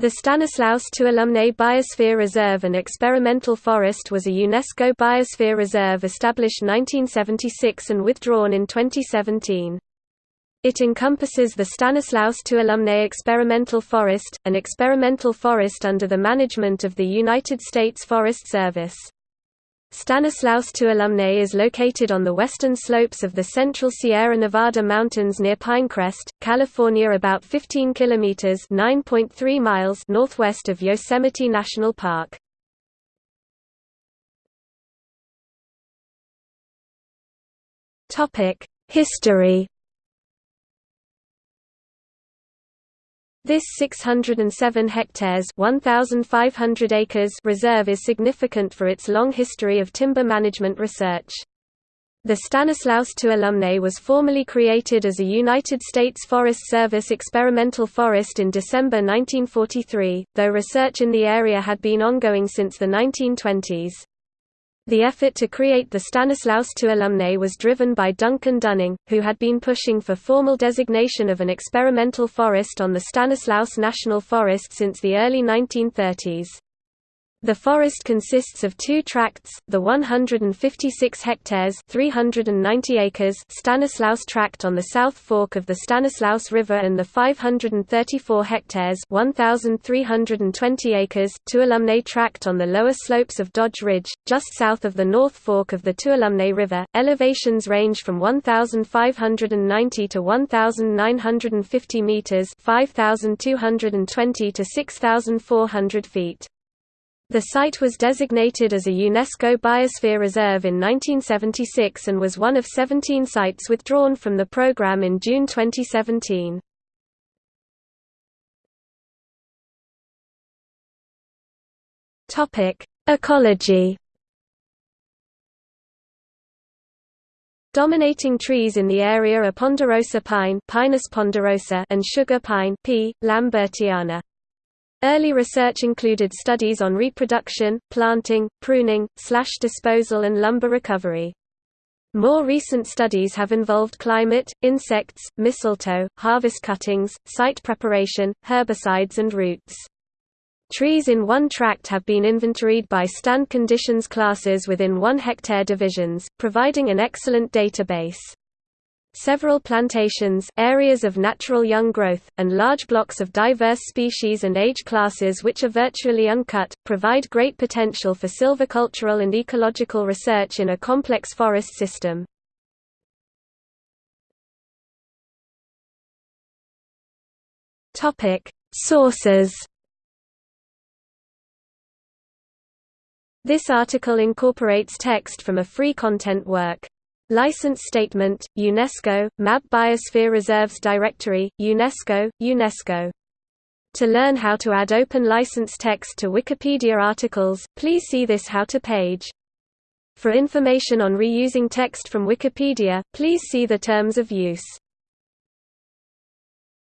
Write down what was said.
The Stanislaus Tuolumne Biosphere Reserve and Experimental Forest was a UNESCO Biosphere Reserve established 1976 and withdrawn in 2017. It encompasses the Stanislaus Tuolumne Experimental Forest, an experimental forest under the management of the United States Forest Service. Stanislaus Tuolumne is located on the western slopes of the central Sierra Nevada mountains near Pinecrest, California about 15 kilometers (9.3 miles) northwest of Yosemite National Park. Topic: History This 607 hectares 1,500 acres reserve is significant for its long history of timber management research. The Stanislaus Tuolumne was formally created as a United States Forest Service experimental forest in December 1943, though research in the area had been ongoing since the 1920s. The effort to create the Stanislaus Tuolumne was driven by Duncan Dunning, who had been pushing for formal designation of an experimental forest on the Stanislaus National Forest since the early 1930s. The forest consists of two tracts, the 156 hectares 390 acres Stanislaus Tract on the south fork of the Stanislaus River and the 534 hectares 1,320 acres Tuolumne Tract on the lower slopes of Dodge Ridge, just south of the north fork of the Tuolumne River. Elevations range from 1,590 to 1,950 metres 5,220 to 6,400 feet. The site was designated as a UNESCO Biosphere Reserve in 1976 and was one of 17 sites withdrawn from the program in June 2017. Topic: Ecology. Dominating trees in the area are ponderosa pine Pinus ponderosa and sugar pine P. lambertiana. Early research included studies on reproduction, planting, pruning, slash disposal and lumber recovery. More recent studies have involved climate, insects, mistletoe, harvest cuttings, site preparation, herbicides and roots. Trees in one tract have been inventoried by stand conditions classes within 1 hectare divisions, providing an excellent database. Several plantations, areas of natural young growth, and large blocks of diverse species and age classes which are virtually uncut, provide great potential for silvicultural and ecological research in a complex forest system. Sources This article incorporates text from a free content work. License Statement, UNESCO, MAB Biosphere Reserves Directory, UNESCO, UNESCO. To learn how to add open license text to Wikipedia articles, please see this How to page. For information on reusing text from Wikipedia, please see the Terms of Use.